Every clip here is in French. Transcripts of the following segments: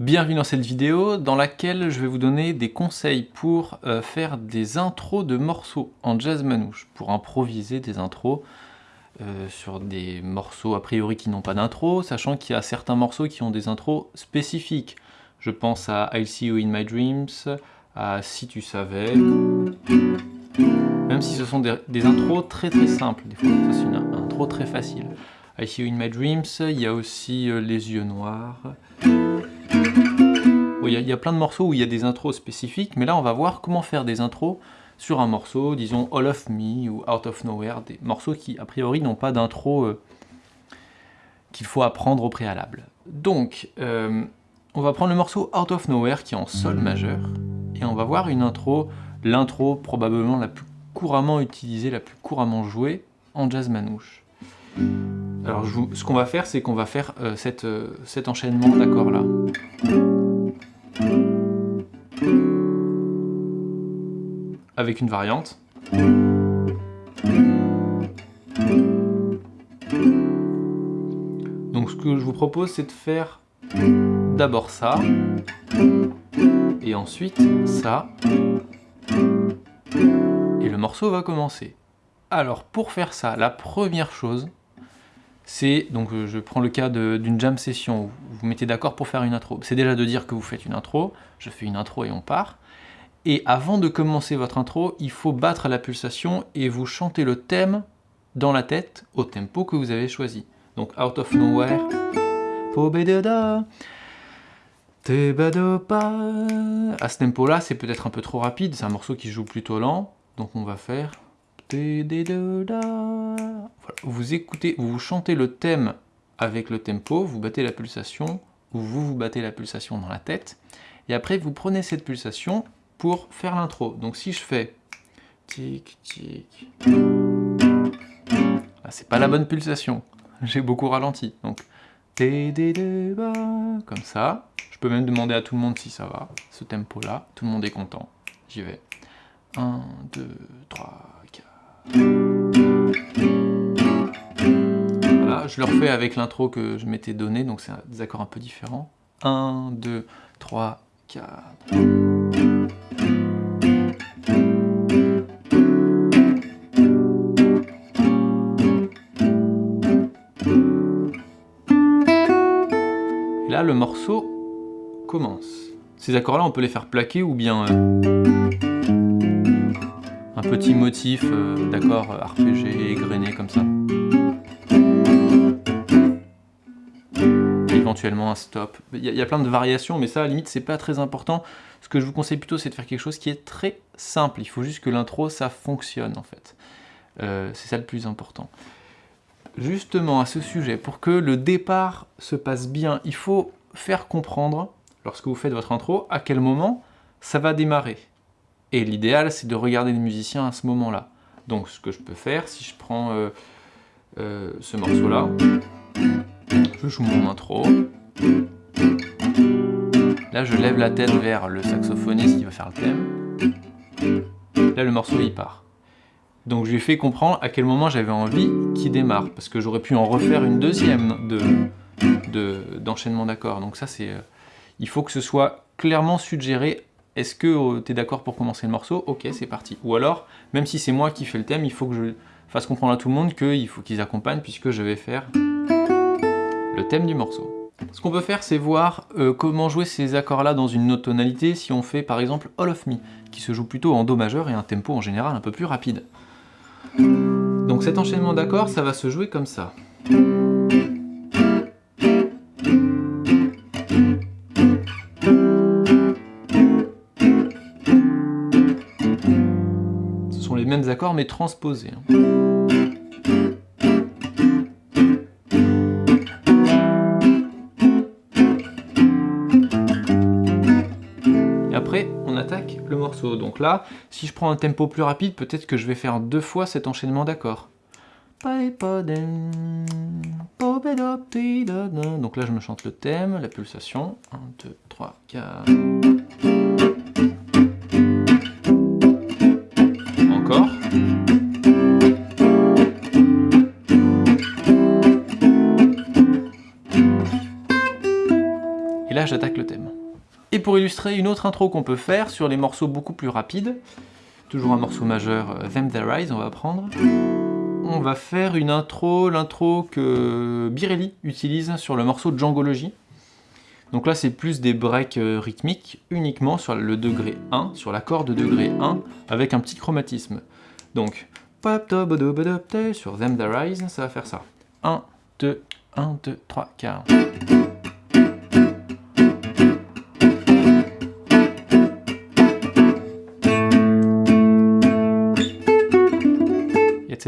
Bienvenue dans cette vidéo dans laquelle je vais vous donner des conseils pour euh, faire des intros de morceaux en jazz manouche, pour improviser des intros euh, sur des morceaux a priori qui n'ont pas d'intro, sachant qu'il y a certains morceaux qui ont des intros spécifiques. Je pense à I'll See You In My Dreams, à Si Tu Savais, même si ce sont des, intros très très simples, des fois c'est une intro très facile. I See You In My Dreams, il y a aussi euh, Les Yeux Noirs, il y, a plein de morceaux où il y a des intros spécifiques, mais là on va voir comment faire des intros sur un morceau, disons All of Me ou Out of Nowhere, des morceaux qui a priori n'ont pas d'intro euh, qu'il faut apprendre au préalable. Donc, euh, on va prendre le morceau Out of Nowhere qui est en sol majeur, et on va voir une intro, l'intro probablement la plus couramment utilisée, la plus couramment jouée en jazz manouche. Alors ce qu'on va faire, c'est qu'on va faire euh, cet enchaînement d'accords là. avec une variante. Donc ce que je vous propose, c'est de faire d'abord ça, et ensuite ça, et le morceau va commencer. Alors pour faire ça, la première chose, c'est, donc je prends le cas d'une jam session, où vous vous mettez d'accord pour faire une intro. C'est déjà de dire que vous faites une intro, je fais une intro et on part. Et avant de commencer votre intro, il faut battre la pulsation et vous chanter le thème dans la tête au tempo que vous avez choisi. Donc Out of Nowhere, à ce tempo-là, c'est peut-être un peu trop rapide, c'est un morceau qui joue plutôt lent, donc on va faire... Vous écoutez, vous chantez le thème avec le tempo, vous battez la pulsation, ou vous vous battez la pulsation dans la tête, et après vous prenez cette pulsation pour faire l'intro. Donc si je fais tic tic, c'est pas la bonne pulsation, j'ai beaucoup ralenti. Donc comme ça. Je peux même demander à tout le monde si ça va, ce tempo là, tout le monde est content. J'y vais. 1, 2, 3, 4. Voilà, je le refais avec l'intro que je m'étais donné, donc c'est des accords un peu différents. 1, 2, 3, 4. le morceau commence. Ces accords-là, on peut les faire plaquer ou bien euh, un petit motif euh, d'accord arpégé, égrené comme ça. Éventuellement un stop. Il y, a, plein de variations, mais ça, à la limite, c'est pas très important. Ce que je vous conseille plutôt, c'est de faire quelque chose qui est très simple. Il faut juste que l'intro, ça fonctionne, en fait. Euh, c'est ça le plus important justement à ce sujet, pour que le départ se passe bien, il faut faire comprendre, lorsque vous faites votre intro, à quel moment ça va démarrer. Et l'idéal, c'est de regarder les musiciens à ce moment-là. Donc ce que je peux faire, si je prends euh, euh, ce morceau-là, je joue mon intro. Là, je lève la tête vers le saxophoniste qui va faire le thème. Là, le morceau, il part. Donc je lui ai fait comprendre à quel moment j'avais envie qu'il démarre, parce que j'aurais pu en refaire une deuxième de, d'enchaînement d'accords. Donc ça, c'est, euh, il faut que ce soit clairement suggéré. Est-ce que oh, tu es d'accord pour commencer le morceau? Ok, c'est parti. Ou alors, même si c'est moi qui fais le thème, il faut que je fasse comprendre à tout le monde qu'il faut qu'ils accompagnent puisque je vais faire le thème du morceau. Ce qu'on peut faire, c'est voir euh, comment jouer ces accords-là dans une autre tonalité si on fait par exemple All of Me, qui se joue plutôt en Do majeur et un tempo en général un peu plus rapide. Donc cet enchaînement d'accords, ça va se jouer comme ça. Mêmes accords mais transposés. Hein. Et après, on attaque le morceau. Donc là, si je prends un tempo plus rapide, peut-être que je vais faire deux fois cet enchaînement d'accords. Donc là, je me chante le thème, la pulsation. 1, 2, 3, 4... j'attaque le thème. Et pour illustrer une autre intro qu'on peut faire sur les morceaux beaucoup plus rapides, toujours un morceau majeur, euh, Them That Rise, on va prendre, on va faire une intro, l'intro que Birelli utilise sur le morceau Djangology. Donc là, c'est plus des breaks euh, rythmiques uniquement sur le degré 1, sur l'accord de degré 1, avec un petit chromatisme. Donc, sur Them That Rise, ça va faire ça. 1, 2, 1, 2, 3, 4.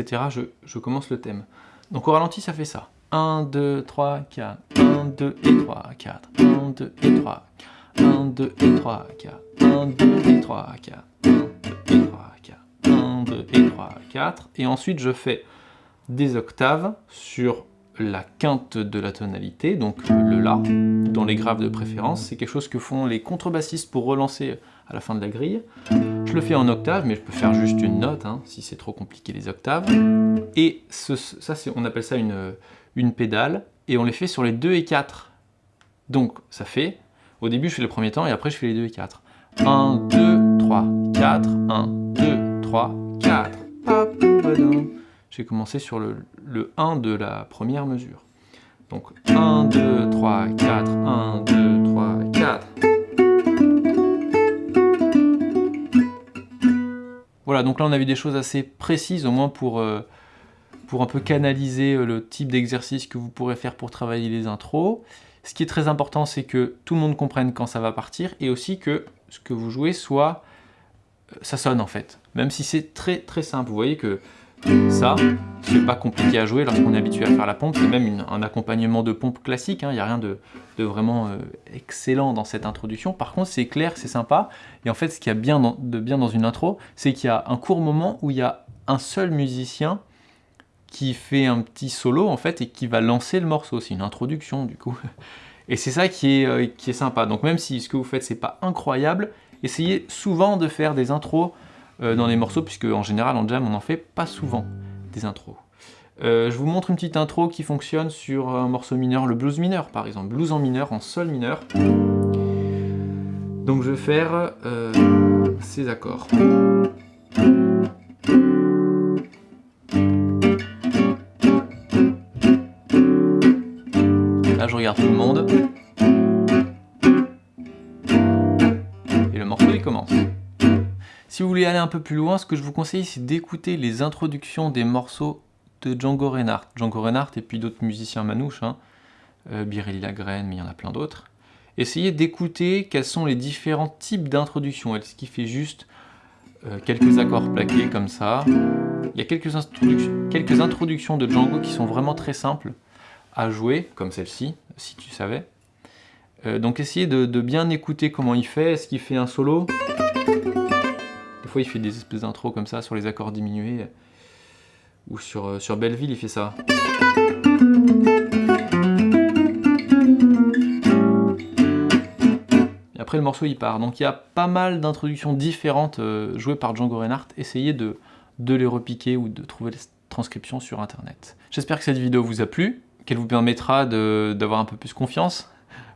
Je commence le thème. Donc au ralenti, ça fait ça. 1, 2, 3, 4. 1, 2 et 3, 4. 1, 2 et 3. 1, 2 et 3, 4. 1, 2 et 3, 4. 1, 2 et 3, 4. 1, 2 et 3, 4. Et ensuite, je fais des octaves sur la quinte de la tonalité, donc le La, dans les graves de préférence. C'est quelque chose que font les contrebassistes pour relancer la fin de la grille. Je le fais en octave, mais je peux faire juste une note, hein, si c'est trop compliqué les octaves. Et ça, on appelle ça une, une pédale, et on les fait sur les 2 et 4. Donc ça fait, au début je fais le premier temps, et après je fais les 2 et 4. 1, 2, 3, 4, 1, 2, 3, 4. J'ai commencé sur le, le 1 de la première mesure. Donc 1, 2, 3, 4, 1, 2, 3, 4. Voilà, donc là on a vu des choses assez précises, au moins pour, euh, pour un peu canaliser euh, le type d'exercice que vous pourrez faire pour travailler les intros. Ce qui est très important, c'est que tout le monde comprenne quand ça va partir, et aussi que ce que vous jouez soit... Euh, ça sonne en fait, même si c'est très très simple. Vous voyez que ça, c'est pas compliqué à jouer lorsqu'on est habitué à faire la pompe, c'est même un accompagnement de pompe classique, il hein. n'y a rien de, vraiment euh, excellent dans cette introduction. Par contre, c'est clair, c'est sympa, et en fait, ce qu'il y a bien de bien dans une intro, c'est qu'il y a un court moment où il y a un seul musicien qui fait un petit solo, en fait, et qui va lancer le morceau. C'est une introduction, du coup. Et c'est ça qui est, euh, qui est sympa. Donc même si ce que vous faites, c'est pas incroyable, essayez souvent de faire des intros dans les morceaux, puisque en général en jam on n'en fait pas souvent des intros. Euh, je vous montre une petite intro qui fonctionne sur un morceau mineur, le blues mineur par exemple, blues en mineur, en sol mineur. Donc je vais faire euh, ces accords. Là je regarde tout le monde. Et le morceau il commence. Si vous voulez aller un peu plus loin, ce que je vous conseille, c'est d'écouter les introductions des morceaux de Django Reinhardt. Django Reinhardt et puis d'autres musiciens manouches, hein. Euh, Birelli Lagrène, mais il y en a plein d'autres. Essayez d'écouter quels sont les différents types d'introductions. Est-ce qu'il fait juste euh, quelques accords plaqués comme ça? Il y a quelques, introductions de Django qui sont vraiment très simples à jouer, comme celle-ci, si tu savais. Euh, donc essayez de bien écouter comment il fait. Est-ce qu'il fait un solo? Il fait des espèces d'intros comme ça sur les accords diminués. Ou sur, euh, sur Belleville, il fait ça. Et après, le morceau, il part. Donc, il y a pas mal d'introductions différentes euh, jouées par Django Reinhardt. Essayez de, de les repiquer ou de trouver les transcriptions sur Internet. J'espère que cette vidéo vous a plu, qu'elle vous permettra d'avoir un peu plus confiance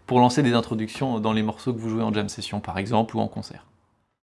pour lancer des introductions dans les morceaux que vous jouez en jam session, par exemple, ou en concert.